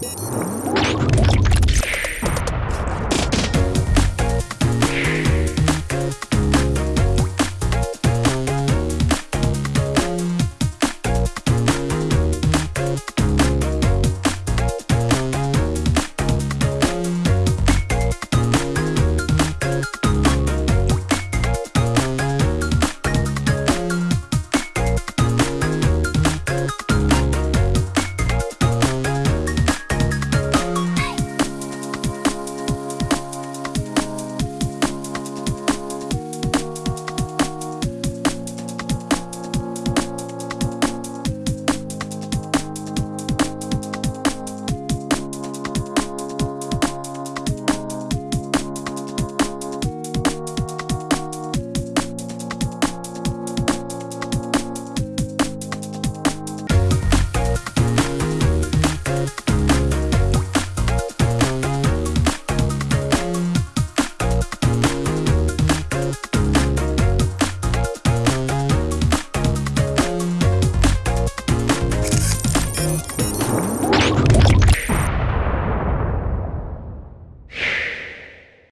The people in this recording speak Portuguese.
Música